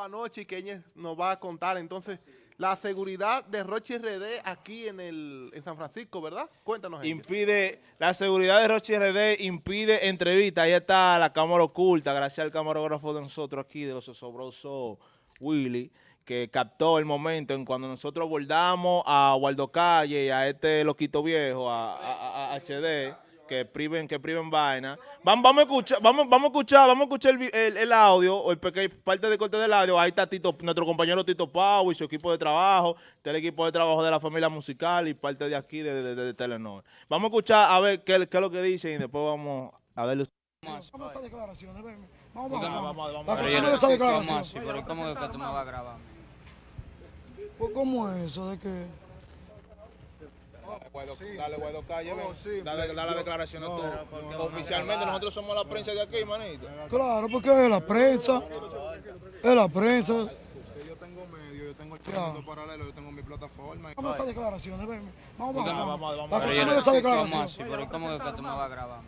anoche y que ella nos va a contar. Entonces, la seguridad de Rochi RD aquí en el en San Francisco, ¿verdad? Cuéntanos. Impide, la seguridad de Rochi RD impide entrevista. Ahí está la cámara oculta, gracias al camarógrafo de nosotros aquí, de los osobrosos Willy, que captó el momento en cuando nosotros abordamos a Waldo Calle y a este loquito viejo, a- a HD, que priven, que priven vaina. Vamos, vamos a escuchar, vamos, vamos a escuchar, vamos a escuchar el, el- el audio, o el pequeño, parte de corte del audio. Ahí está Tito, nuestro compañero Tito Pau y su equipo de trabajo, está el equipo de trabajo de la familia musical y parte de aquí de, de, de- de Telenor. Vamos a escuchar a ver qué, qué es lo que dicen y después vamos a darle Vamos a esas declaraciones, ven. Vamos, Vamos, vamos, vamos, vamos. Vamos Pero a yo esas no- ¿cómo declaraciones. así? Pero ¿cómo es que tú me vas a grabar? Pues, ¿Cómo es eso de que...? Dale, Guaido Calle, ven. dale, la declaración no, tú. Oficialmente nosotros somos la prensa de aquí, manito. Claro, porque es la prensa. Es la prensa. Yo tengo medio, yo tengo el mundo paralelo, yo tengo mi plataforma. Vamos a esas declaraciones, ven. Vamos, vamos, Vamos, vamos. vamos, Pero a no- esas ¿Cómo declaraciones. así? Pero ¿cómo es que tú me vas a grabar?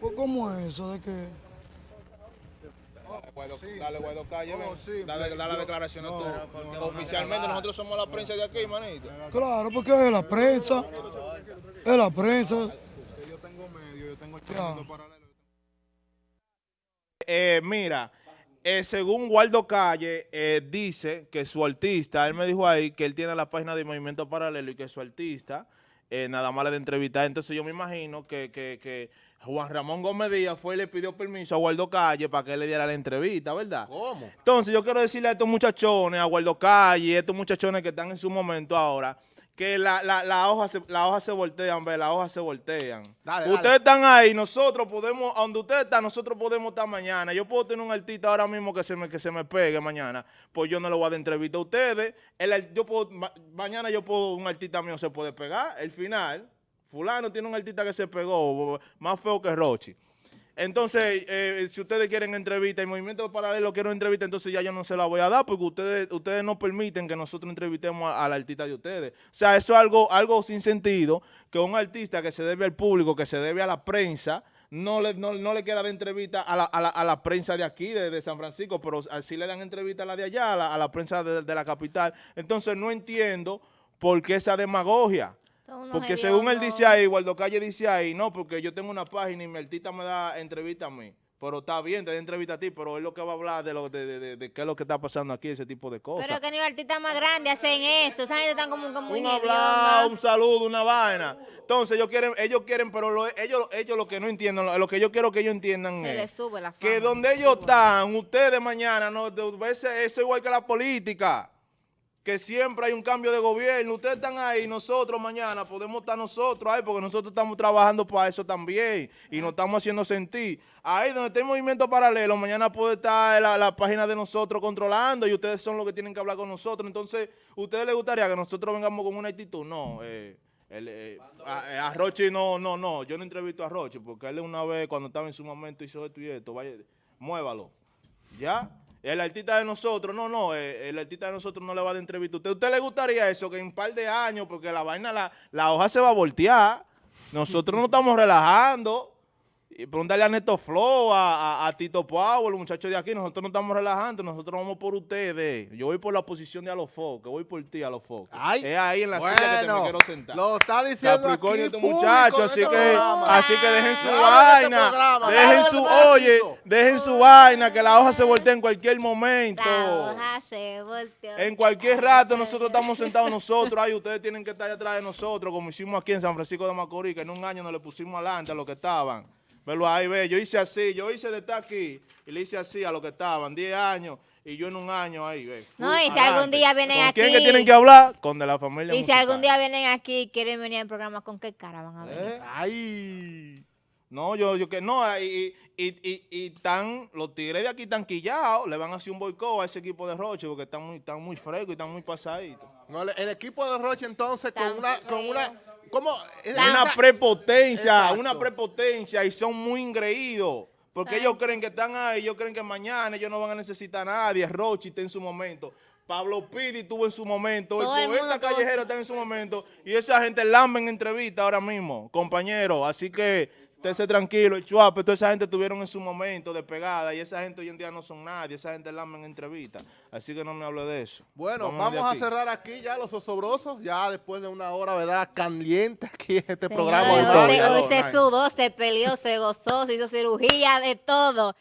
Pues, ¿Cómo es eso de que...? Dale, Guaido Calle, ven. Dale- Dale, dale la yo- declaración no, tú. no, no, Oficialmente nosotros somos la prensa de aquí, manito. Claro, porque es la prensa. Es la prensa. Yo tengo medio, yo tengo el paralelo. Eh, mira, eh, según Waldo Calle, eh, dice que su artista, él me dijo ahí que él tiene la página de Movimiento Paralelo y que su artista eh, nada más le de entrevistar. Entonces yo me imagino que, que, que Juan Ramón Gómez Díaz fue y le pidió permiso a Waldo Calle para que él le diera la entrevista, ¿verdad? ¿Cómo? Entonces yo quiero decirle a estos muchachones, a Waldo Calle, a estos muchachones que están en su momento ahora, que la, la, la hoja se, la hoja se voltean, ve, las hojas se voltean. Dale, ustedes dale. están ahí, nosotros podemos, donde ustedes están, nosotros podemos estar mañana. Yo puedo tener un artista ahora mismo que se me, que se me pegue mañana, pues yo no le voy a dar entrevista a ustedes. El yo puedo, ma- mañana yo puedo, un artista mío se puede pegar, el final, fulano tiene un artista que se pegó, más feo que Rochi. Entonces, eh, si ustedes quieren entrevista y Movimiento Paralelo quiero entrevista, entonces ya yo no se la voy a dar porque ustedes ustedes no permiten que nosotros entrevistemos al artista de ustedes. O sea, eso es algo, algo sin sentido, que un artista que se debe al público, que se debe a la prensa, no le, no, no le queda de entrevista a la, a la- a la prensa de aquí, de, San Francisco, pero así le dan entrevista a la de allá, a la, prensa de la capital. Entonces, no entiendo por qué esa demagogia. Porque según él dice ahí, Waldo Calle dice ahí, no, porque yo tengo una página y mi artista me da entrevista a mí. Pero está bien, te da entrevista a ti, pero él lo que va a hablar de, lo, de, de, de- de qué es lo que está pasando aquí, ese tipo de cosas. Pero que ni los artistas más grandes hacen eso. Esa gente están como, como muy un hablado, un saludo, una vaina. Entonces ellos quieren, ellos quieren, pero lo- ellos, ellos lo que no entienden, lo, lo que yo quiero que ellos entiendan Se es les sube la fama. que donde ellos están, ustedes mañana, no, de- ese- eso es igual que la política, que siempre hay un cambio de gobierno. Ustedes están ahí, nosotros mañana podemos estar nosotros ahí, porque nosotros estamos trabajando para eso también y nos estamos haciendo sentir. Ahí donde está el movimiento paralelo, mañana puede estar la, la página de nosotros controlando y ustedes son los que tienen que hablar con nosotros. Entonces, ¿ustedes les gustaría que nosotros vengamos con una actitud? No, eh, el, eh, a, a Rochi no, no, no, yo no entrevisto a Rochi porque él una vez cuando estaba en su momento hizo esto y esto, vaya, muévalo. ¿Ya? El artista de nosotros, no, no, eh, el artista de nosotros no le va a dar entrevista. ¿Usted, ¿Usted le gustaría eso? Que en un par de años, porque la vaina, la, la hoja se va a voltear. Nosotros nos estamos relajando. Y pregúntale a Neto Flow, a, a- a Tito Pau, los muchachos de aquí. Nosotros no estamos relajando, nosotros vamos por ustedes. Yo voy por la posición de Alofoque, que voy por ti, Alofoque. Ay, es ahí en la silla que te me bueno, quiero sentar. Lo está diciendo Capricornio aquí este público muchacho, así este que, programa. así que dejen su este vaina, programa, dejen su, oye, dejen su vaina, que la hoja se voltea en cualquier momento. La hoja se volteó. En cualquier rato nosotros estamos sentados nosotros, ahí ustedes tienen que estar atrás de nosotros, como hicimos aquí en San Francisco de Macorís, que en un año nos le pusimos adelante a los que estaban. Velo ahí, ve, yo hice así, yo hice de estar aquí y le hice así a los que estaban, 10 años, y yo en un año ahí, ve. No, y si algún día vienen ¿Con quién aquí- que tienen que hablar? Con de la familia Y si algún día vienen aquí y quieren venir al programa, ¿con qué cara van a venir? ¿Eh? Ay. No, yo, yo que no, y, y, y, y están, los tigres de aquí están quillados, le van a hacer un boicot a ese equipo de Roche porque están muy, están muy frescos y están muy pasaditos. No, el, el equipo de Roche entonces con Tan una, con una, una prepotencia, Exacto. una prepotencia y son muy ingreídos. Porque ellos creen que están ahí, ellos creen que mañana ellos no van a necesitar a nadie. Rochi está en su momento. Pablo Pidi tuvo en su momento. Todo el poeta callejero está en su momento. Y esa gente lambe en entrevista ahora mismo, compañero. Así que Usted se tranquilo, el chuape, toda esa gente tuvieron en su momento de pegada y esa gente hoy en día no son nadie, esa gente la en entrevistas. Así que no me hable de eso. Bueno, Vámonos vamos a cerrar aquí ya los osobrosos, ya después de una hora, ¿verdad? Caliente aquí en este programa. hoy de se- hoy se sudó, se peleó, se gozó, se hizo cirugía, de todo.